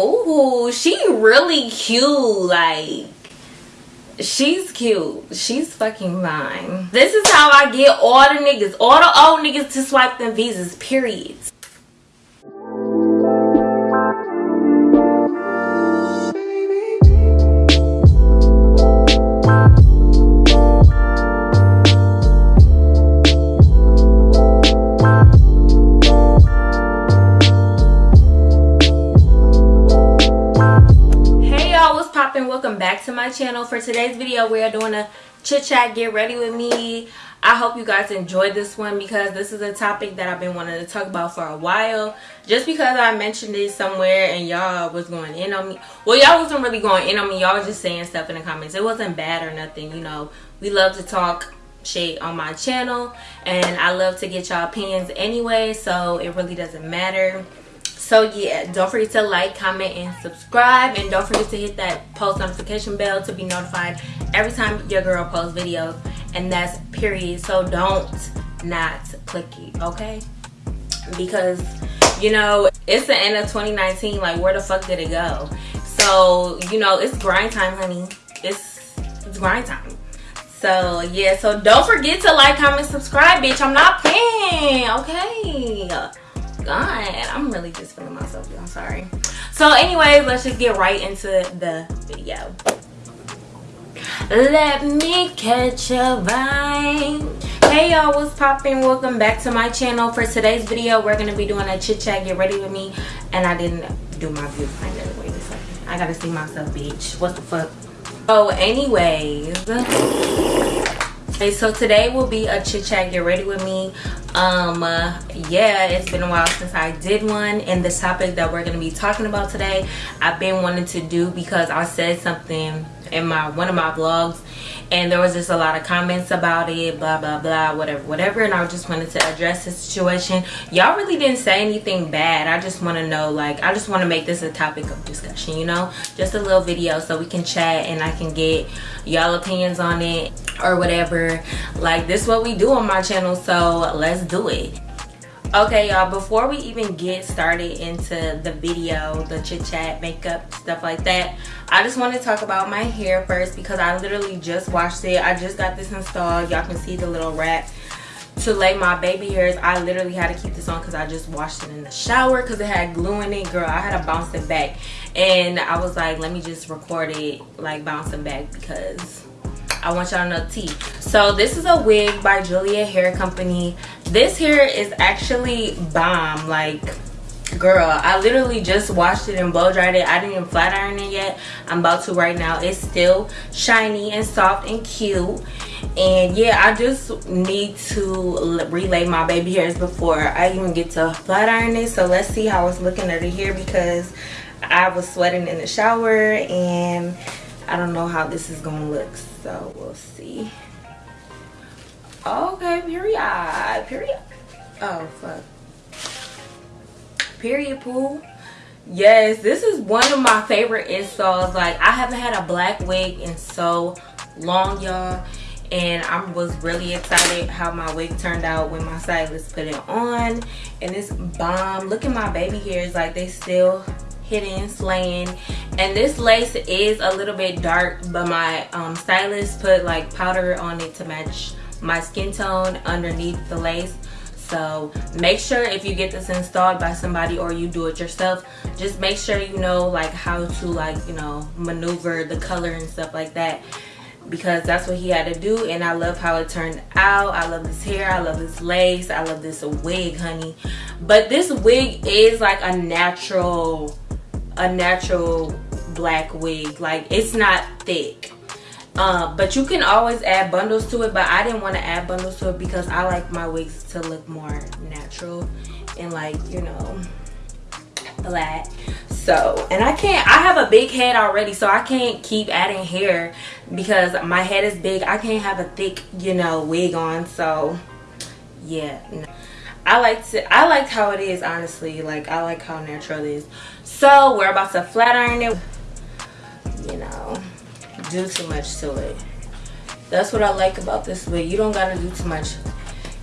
oh she really cute like she's cute. She's fucking fine. This is how i get all the niggas all the old niggas to swipe them visas period welcome back to my channel. For today's video we are doing a chit chat get ready with me. I hope you guys enjoyed this one because this is a topic that i've been wanting to talk about for a while. Just because i mentioned it somewhere and y'all was going in on me. Well y'all wasn't really going in on me. Y'all was just saying stuff in the comments. It wasn't bad or nothing you know. We love to talk shit on my channel and i love to get y'all opinions anyway so it really doesn't matter so yeah don't forget to like comment and subscribe. And don't forget to hit that post notification bell to be notified every time your girl posts videos. And that's period. So don't not click it okay? Because you know it's the end of 2019 like where the fuck did it go? So you know it's grind time honey. It's it's grind time. So yeah so don't forget to like comment subscribe bitch. I'm not playing okay i'm really just feeling myself i'm sorry. So anyways let's just get right into the video. Let me catch a vibe. Hey y'all what's popping welcome back to my channel. For today's video we're gonna be doing a chit chat get ready with me. And i didn't do my view finder wait a second. I gotta see myself bitch. What the fuck? Oh anyways. Okay so today will be a chit chat get ready with me um uh, yeah it's been a while since i did one and the topic that we're going to be talking about today i've been wanting to do because i said something in my one of my vlogs and there was just a lot of comments about it blah blah blah whatever whatever. And i just wanted to address the situation. Y'all really didn't say anything bad. I just want to know like i just want to make this a topic of discussion you know? Just a little video so we can chat and i can get y'all opinions on it or whatever. Like this is what we do on my channel so let's do it okay y'all before we even get started into the video the chit chat makeup stuff like that i just want to talk about my hair first because i literally just washed it. I just got this installed. Y'all can see the little wrap to lay my baby hairs. I literally had to keep this on because i just washed it in the shower because it had glue in it girl. I had to bounce it back. And i was like let me just record it like bouncing back because I want y'all to know tea. So this is a wig by Julia Hair Company. This hair is actually bomb. Like, girl, I literally just washed it and blow dried it. I didn't even flat iron it yet. I'm about to right now. It's still shiny and soft and cute. And yeah, I just need to relay my baby hairs before I even get to flat iron it. So let's see how it's looking under here because I was sweating in the shower and I don't know how this is gonna look so we'll see okay period period. Oh fuck. Period pool yes this is one of my favorite installs. Like i haven't had a black wig in so long y'all and i was really excited how my wig turned out when my stylist put it on and it's bomb. Look at my baby hairs like they still hidden slaying and this lace is a little bit dark but my um, stylist put like powder on it to match my skin tone underneath the lace so make sure if you get this installed by somebody or you do it yourself just make sure you know like how to like you know maneuver the color and stuff like that because that's what he had to do and I love how it turned out. I love this hair. I love this lace. I love this wig, honey. But this wig is like a natural a natural black wig like it's not thick uh, but you can always add bundles to it but i didn't want to add bundles to it because i like my wigs to look more natural and like you know flat. So and i can't i have a big head already so i can't keep adding hair because my head is big. I can't have a thick you know wig on so yeah no. I like to I liked how it is honestly. Like I like how natural it is. So we're about to flat iron it do too much to it that's what I like about this wig you don't gotta do too much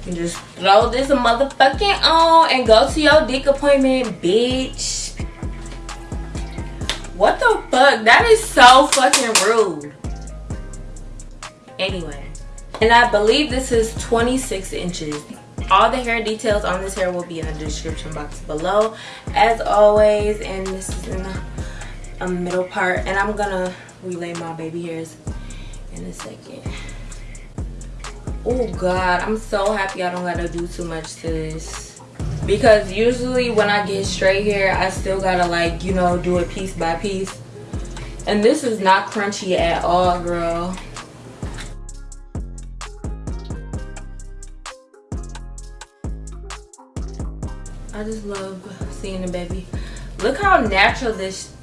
you just throw this motherfucking on and go to your dick appointment bitch What the fuck? That is so fucking rude. Anyway. And I believe this is 26 inches. All the hair details on this hair will be in the description box below. As always. And this is in the a middle part. And I'm gonna relay my baby hairs in a second. Oh god, I'm so happy I don't gotta do too much to this. Because usually when I get straight hair I still gotta like you know do it piece by piece. And this is not crunchy at all girl. I just love seeing the baby. Look how natural this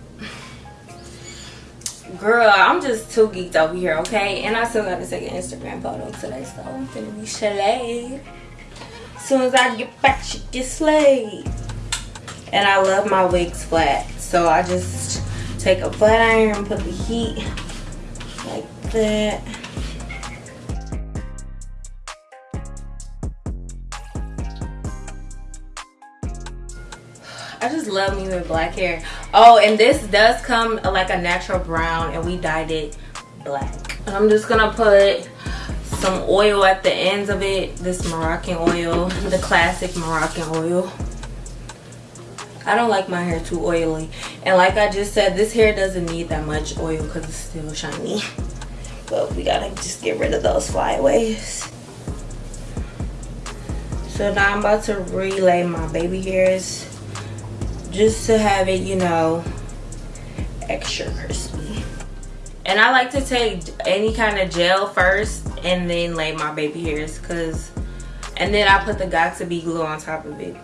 girl i'm just too geeked over here okay and i still gotta take an instagram photo today so i'm gonna be slayed soon as I get back, she gets slayed. And I love my wigs flat. So I just take a flat iron and put the heat like that. I just love me with black hair. Oh, and this does come like a natural brown and we dyed it black. I'm just gonna put some oil at the ends of it this moroccan oil the classic moroccan oil. I don't like my hair too oily. And like i just said this hair doesn't need that much oil because it's still shiny. But we gotta just get rid of those flyaways. So now i'm about to relay my baby hairs just to have it you know extra crispy and i like to take any kind of gel first and then lay my baby hairs because and then I put the Got2b glue on top of it.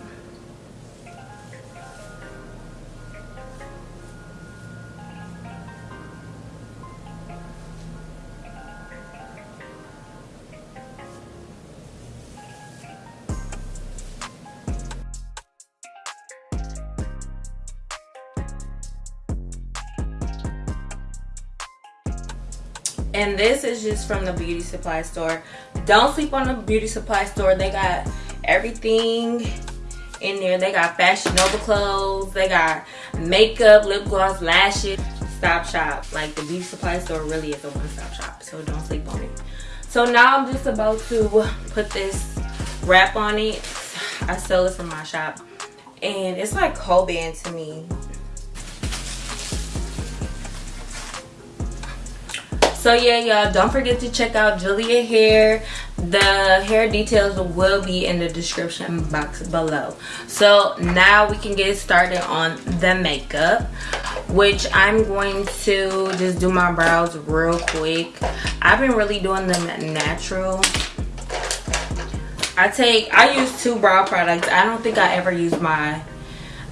And this is just from the beauty supply store. Don't sleep on the beauty supply store. They got everything in there. They got fashion nova clothes. They got makeup lip gloss lashes. Stop shop. Like the beauty supply store really is a one-stop shop so don't sleep on it. So now i'm just about to put this wrap on it. I sell it from my shop and it's like Coban to me so yeah y'all don't forget to check out julia hair. The hair details will be in the description box below. So now we can get started on the makeup which i'm going to just do my brows real quick. I've been really doing them natural. I take i use two brow products. I don't think i ever use my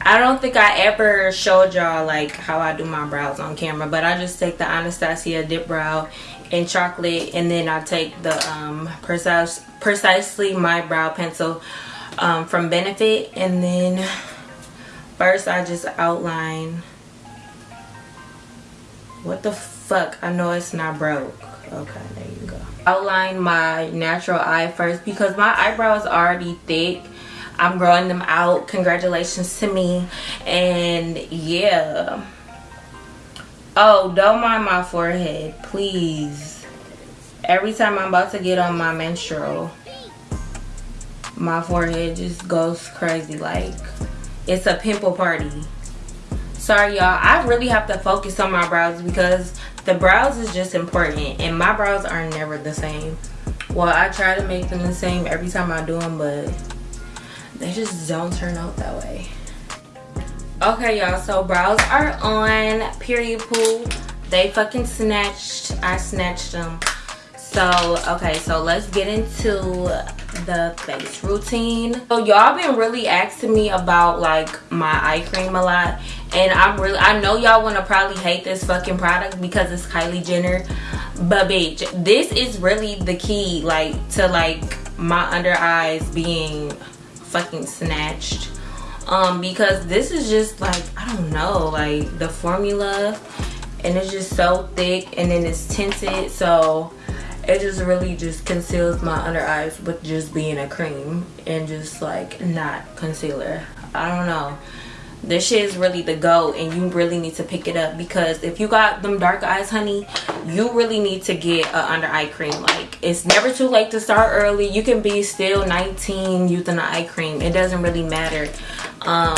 I don't think I ever showed y'all like how I do my brows on camera but I just take the Anastasia dip brow in chocolate and then I take the um, precise, precisely my brow pencil um, from Benefit and then first I just outline what the fuck? I know it's not broke. Okay there you go. Outline my natural eye first because my eyebrow is already thick I'm growing them out. Congratulations to me. And yeah. Oh, don't mind my forehead, please. Every time I'm about to get on my menstrual, my forehead just goes crazy. Like, it's a pimple party. Sorry, y'all. I really have to focus on my brows because the brows is just important. And my brows are never the same. Well, I try to make them the same every time I do them, but they just don't turn out that way. Okay y'all so brows are on period pool. They fucking snatched. I snatched them so okay so let's get into the face routine. So y'all been really asking me about like my eye cream a lot. And i'm really i know y'all want to probably hate this fucking product because it's kylie jenner. But bitch this is really the key like to like my under eyes being fucking snatched. Um because this is just like i don't know like the formula and it's just so thick and then it's tinted so it just really just conceals my under eyes with just being a cream and just like not concealer. I don't know this shit is really the go and you really need to pick it up because if you got them dark eyes honey you really need to get a under eye cream. Like it's never too late to start early. You can be still 19 using an eye cream. It doesn't really matter. Um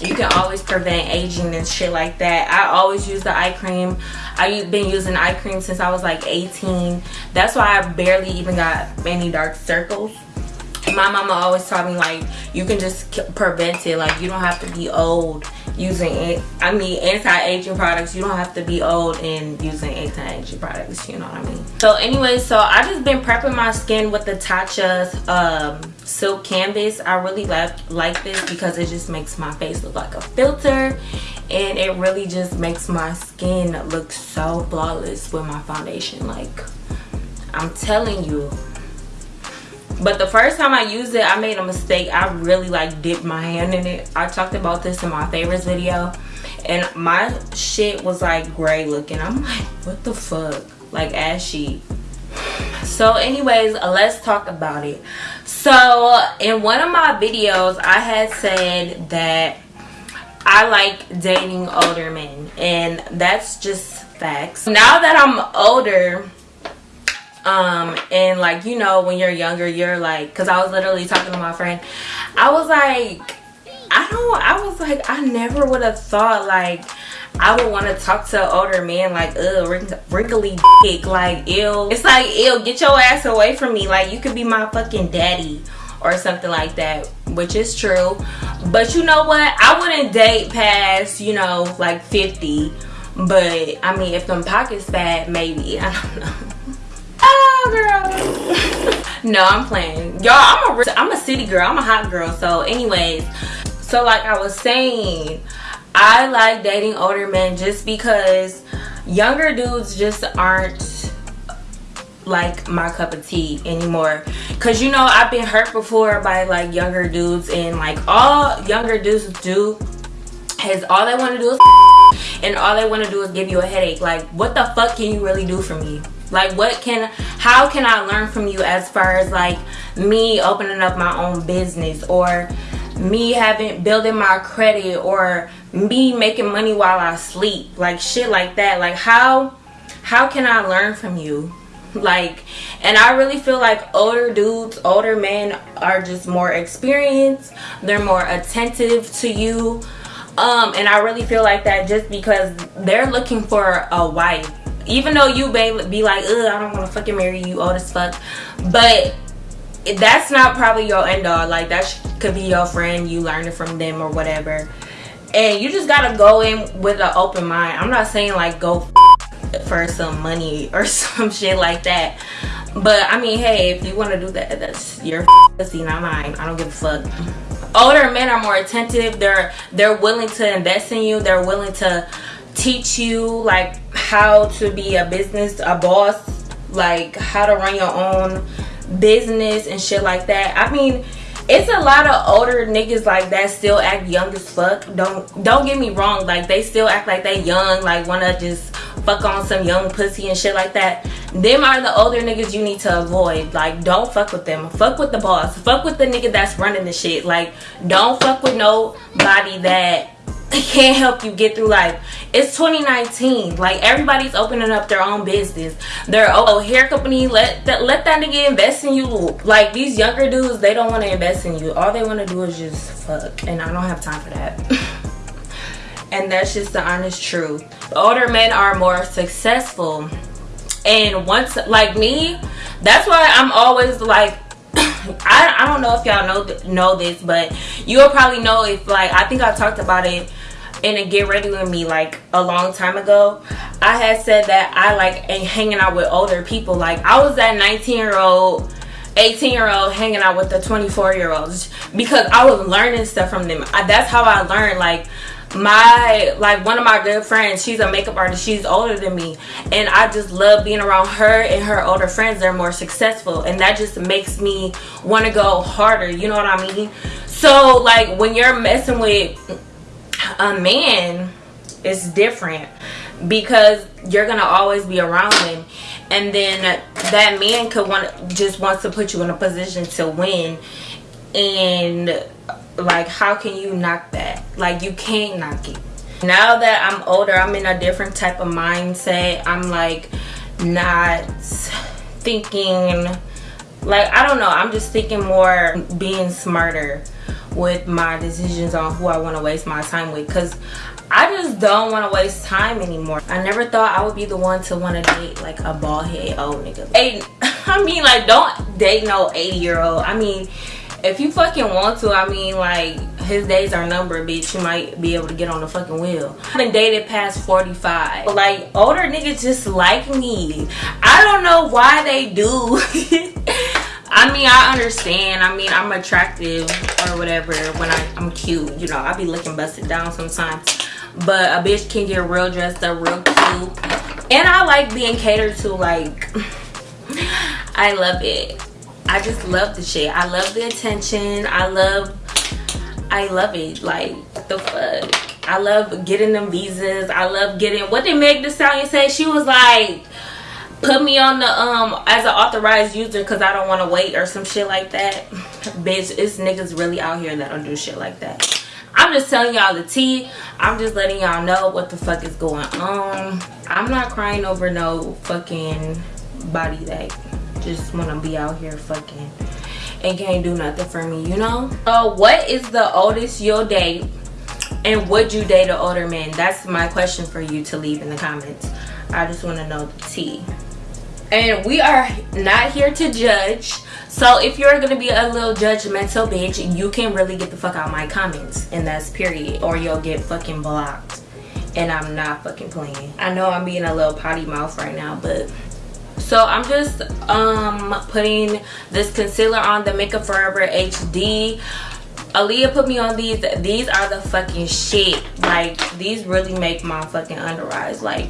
you can always prevent aging and shit like that. I always use the eye cream. I've been using eye cream since i was like 18 that's why i barely even got any dark circles my mama always taught me like you can just prevent it. Like you don't have to be old using it. I mean anti-aging products you don't have to be old and using anti-aging products you know what i mean? So anyway so i just been prepping my skin with the tatcha's um, silk canvas. I really like like this because it just makes my face look like a filter and it really just makes my skin look so flawless with my foundation. Like i'm telling you but the first time i used it i made a mistake. I really like dipped my hand in it. I talked about this in my favorites video. And my shit was like gray looking. I'm like what the fuck? Like ashy. So anyways uh, let's talk about it. So in one of my videos i had said that i like dating older men. And that's just facts. Now that i'm older um and like you know when you're younger you're like because i was literally talking to my friend i was like i don't i was like i never would have thought like I would want to talk to an older man like, ugh, wrinkly dick, like, ew. It's like, ew, get your ass away from me. Like, you could be my fucking daddy or something like that, which is true. But you know what? I wouldn't date past, you know, like 50. But, I mean, if them pockets fat, maybe. I don't know. Oh, girl. no, I'm playing. Y'all, I'm a, I'm a city girl. I'm a hot girl. So, anyways, so like I was saying, I like dating older men just because younger dudes just aren't like my cup of tea anymore because you know i've been hurt before by like younger dudes and like all younger dudes do is all they want to do is and all they want to do is give you a headache like what the fuck can you really do for me like what can how can i learn from you as far as like me opening up my own business or me having building my credit or me making money while i sleep? Like shit like that. Like how how can i learn from you? Like and i really feel like older dudes older men are just more experienced. They're more attentive to you. Um and i really feel like that just because they're looking for a wife even though you may be like, ugh, I don't want to fucking marry you, old as fuck. But that's not probably your end all. Like, that could be your friend, you learning from them or whatever. And you just gotta go in with an open mind. I'm not saying like go for some money or some shit like that. But I mean, hey, if you want to do that, that's your pussy, not mine. I don't give a fuck. Older men are more attentive. They're they're willing to invest in you. They're willing to teach you like how to be a business a boss like how to run your own business and shit like that. I mean it's a lot of older niggas like that still act young as fuck. Don't don't get me wrong like they still act like they young like wanna just fuck on some young pussy and shit like that. Them are the older niggas you need to avoid. Like don't fuck with them. Fuck with the boss. Fuck with the nigga that's running the shit. Like don't fuck with nobody that can't help you get through life. It's 2019. Like everybody's opening up their own business. Their oh, oh hair company let that let that nigga invest in you. Like these younger dudes, they don't want to invest in you. All they want to do is just fuck, and I don't have time for that. and that's just the honest truth. the Older men are more successful, and once like me, that's why I'm always like I, I don't know if y'all know know this but you'll probably know if like I think I talked about it in a get ready with me like a long time ago I had said that I like hanging out with older people. Like I was that 19 year old 18 year old hanging out with the 24 year olds because I was learning stuff from them. I, that's how I learned like my like one of my good friends she's a makeup artist. She's older than me. And i just love being around her and her older friends. They're more successful. And that just makes me want to go harder. You know what i mean? So like when you're messing with a man it's different because you're gonna always be around him. And then that man could want just wants to put you in a position to win. And like how can you knock that? Like you can't knock it. Now that i'm older i'm in a different type of mindset. I'm like not thinking like i don't know. I'm just thinking more being smarter with my decisions on who i want to waste my time with because I just don't want to waste time anymore. I never thought I would be the one to want to date like a bald head old nigga. Hey, I mean like don't date no 80 year old. I mean if you fucking want to, I mean like his days are numbered, bitch. You might be able to get on the fucking wheel. I've been dated past 45. Like older niggas just like me. I don't know why they do. I mean, I understand. I mean, I'm attractive or whatever when I, I'm cute. You know, I be looking busted down sometimes. But a bitch can get real dressed up real cute. And i like being catered to like i love it. I just love the shit. I love the attention. I love i love it. Like the fuck? I love getting them visas. I love getting what did meg the stallion say? She was like put me on the um as an authorized user because i don't want to wait or some shit like that bitch it's niggas really out here that don't do shit like that I'm just telling y'all the tea. I'm just letting y'all know what the fuck is going on. I'm not crying over no fucking body that just want to be out here fucking and can't do nothing for me, you know? So what is the oldest you'll date and would you date an older man? That's my question for you to leave in the comments. I just want to know the tea. And we are not here to judge so if you're gonna be a little judgmental bitch, you can really get the fuck out my comments. And that's period. Or you'll get fucking blocked. And I'm not fucking playing. I know I'm being a little potty mouth right now, but so i'm just um putting this concealer on the makeup forever hd Aaliyah put me on these. These are the fucking shit. Like, these really make my fucking under eyes, like,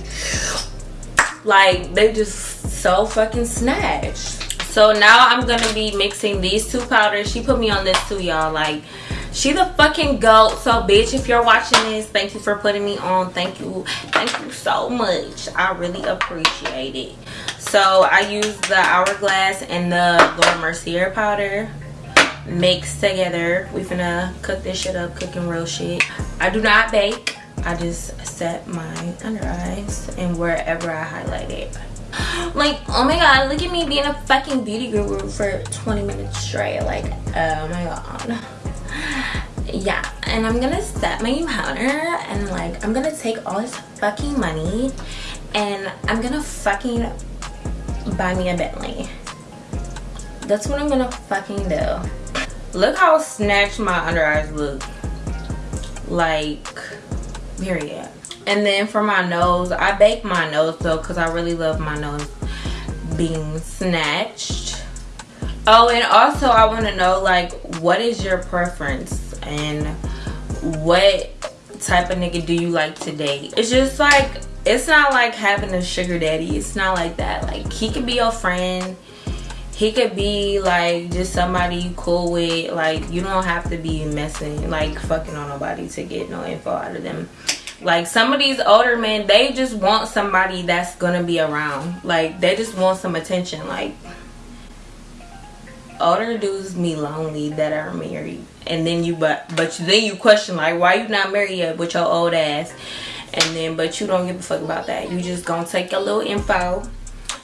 like, they just so fucking snatched. So now i'm gonna be mixing these two powders. She put me on this too y'all. Like she the fucking goat. So bitch if you're watching this thank you for putting me on. Thank you. Thank you so much. I really appreciate it. So i use the hourglass and the laura mercier powder mixed together. We finna cook this shit up cooking real shit. I do not bake i just set my under eyes and wherever i highlight it. Like oh my god look at me being a fucking beauty guru for 20 minutes straight like oh my god. Yeah and i'm gonna set my powder and like i'm gonna take all this fucking money and i'm gonna fucking buy me a bentley. That's what i'm gonna fucking do. Look how snatched my under eyes look. Like period. And then for my nose i bake my nose though because i really love my nose being snatched. Oh and also i want to know like what is your preference? And what type of nigga do you like to date? It's just like it's not like having a sugar daddy. It's not like that. Like he could be your friend. He could be like just somebody you cool with. Like you don't have to be messing like fucking on nobody to get no info out of them like some of these older men they just want somebody that's gonna be around. Like they just want some attention. Like older dudes be lonely that are married. And then you but but then you question like why you not married yet with your old ass? And then but you don't give a fuck about that. You just gonna take your little info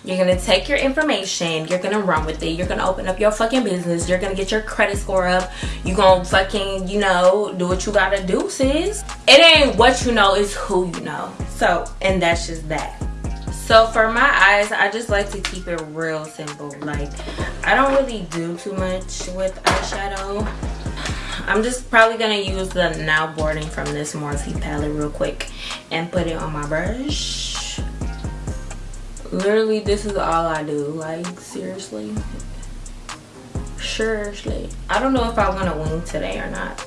you're gonna take your information, you're gonna run with it, you're gonna open up your fucking business, you're gonna get your credit score up, you gonna fucking, you know, do what you gotta do, sis. It ain't what you know, it's who you know. So, and that's just that. So for my eyes, I just like to keep it real simple. Like, I don't really do too much with eyeshadow. I'm just probably gonna use the Now Boarding from this Morphe palette real quick and put it on my brush literally this is all i do. Like seriously? Seriously i don't know if i want to wing today or not.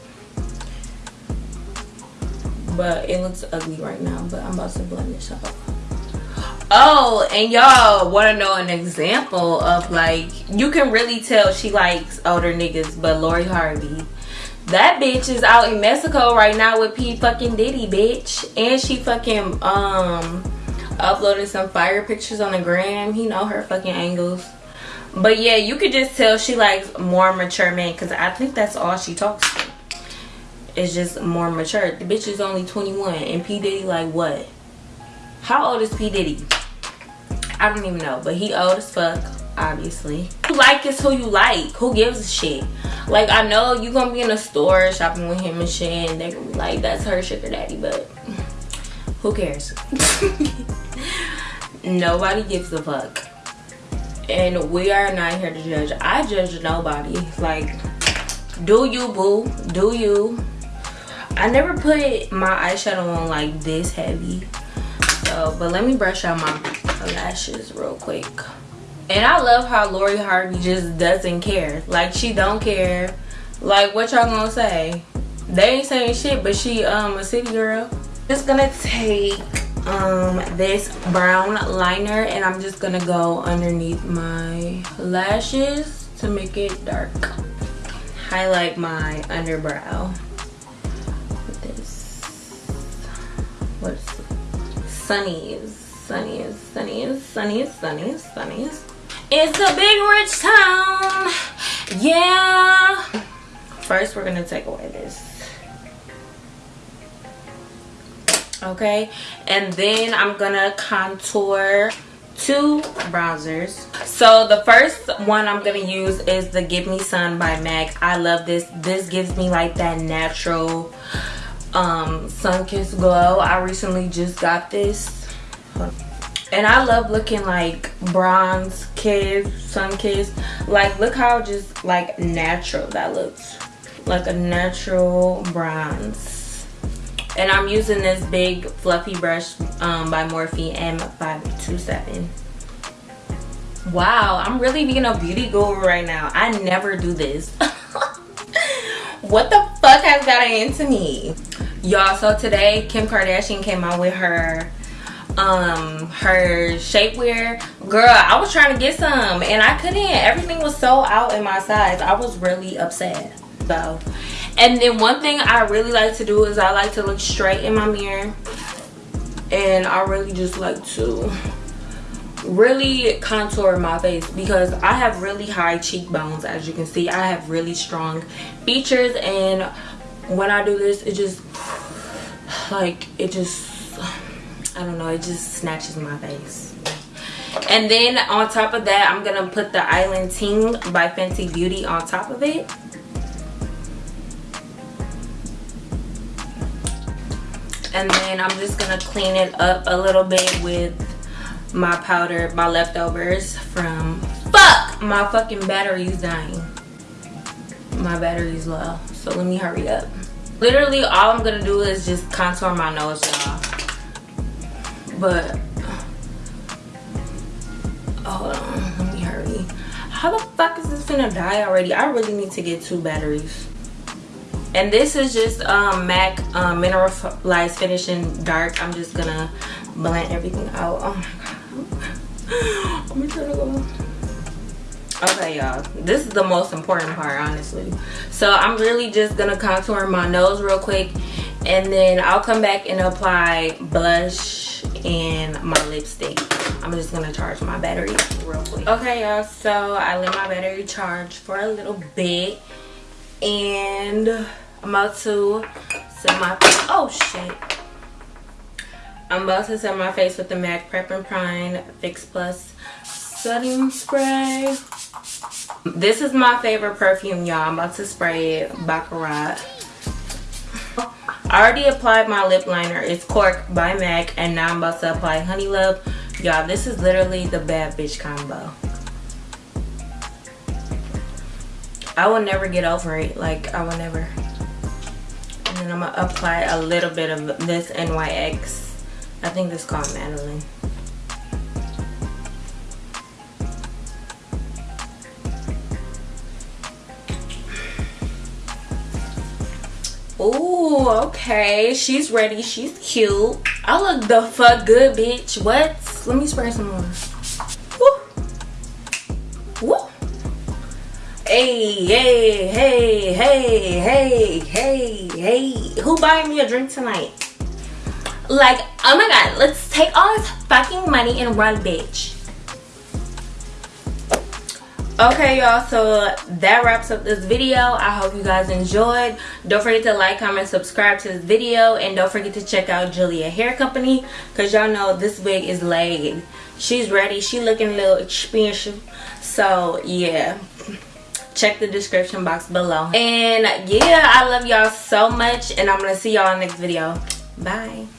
But it looks ugly right now but i'm about to blend this out. Oh and y'all want to know an example of like you can really tell she likes older niggas but lori harvey. That bitch is out in mexico right now with p fucking diddy bitch. And she fucking um uploaded some fire pictures on the gram. He know her fucking angles. But yeah, you could just tell she likes more mature men because I think that's all she talks to. is just more mature. The bitch is only 21 and P. Diddy like what? How old is P. Diddy? I don't even know, but he old as fuck, obviously. Who like is who you like. Who gives a shit? Like, I know you gonna be in a store shopping with him and shit, and they gonna be like, that's her sugar daddy, but who cares? Nobody gives a fuck. And we are not here to judge. I judge nobody. Like, do you, boo. Do you. I never put my eyeshadow on like this heavy. So, but let me brush out my lashes real quick. And I love how Lori Harvey just doesn't care. Like she don't care. Like what y'all gonna say? They ain't saying shit, but she um a city girl. Just gonna take um this brown liner and I'm just gonna go underneath my lashes to make it dark. Highlight my underbrow with this. What's Sunnies? Sunnies, Sunnies, Sunnies, Sunnies, Sunnies. It's a big rich town. Yeah. First, we're to take away this. Okay. And then I'm to contour two bronzers. So the first one I'm to use is the Give Me Sun by MAC. I love this. This gives me like that natural um, sun-kissed glow. I recently just got this and I love looking like bronze kiss, sun kiss. Like look how just like natural that looks. Like a natural bronze. And I'm using this big fluffy brush um, by Morphe M527. Wow, I'm really being a beauty guru right now. I never do this. what the fuck has gotten into me? Y'all, so today Kim Kardashian came out with her um her shapewear girl i was trying to get some and i couldn't everything was so out in my size i was really upset so and then one thing i really like to do is i like to look straight in my mirror and i really just like to really contour my face because i have really high cheekbones as you can see i have really strong features and when i do this it just like it just I don't know, it just snatches my face. And then on top of that, I'm to put the Island Ting by Fenty Beauty on top of it. And then I'm just to clean it up a little bit with my powder, my leftovers from... Fuck! My fucking battery's dying. My battery's low. So let me hurry up. Literally, all I'm to do is just contour my nose, y'all but hold on let me hurry how the fuck is this gonna die already i really need to get two batteries and this is just um mac um, mineralized finishing dark. I'm just gonna blend everything out. Oh my god. Okay y'all. This is the most important part honestly. So i'm really just gonna contour my nose real quick and then i'll come back and apply blush and my lipstick. I'm just gonna charge my battery real quick. Okay y'all. So i let my battery charge for a little bit and i'm about to set my oh shit i'm about to set my face with the mac prep and prime fix plus setting spray this is my favorite perfume y'all i'm about to spray it baccarat I already applied my lip liner. It's Cork by MAC. And now I'm about to apply Honey Love. Y'all, this is literally the bad bitch combo. I will never get over it. Like, I will never. And I'm to apply a little bit of this NYX. I think this is called Madeline. Ooh, okay. She's ready. She's cute. I look the fuck good, bitch. What? Let me spray some more. Hey, hey, hey, hey, hey, hey, hey. Who buying me a drink tonight? Like, oh my god, let's take all this fucking money and run, bitch. okay y'all so that wraps up this video. I hope you guys enjoyed. Don't forget to like comment subscribe to this video. And don't forget to check out julia hair company because y'all know this wig is laid. She's ready. She looking a little expensive. So yeah check the description box below. And yeah i love y'all so much and i'm gonna see y'all next video. Bye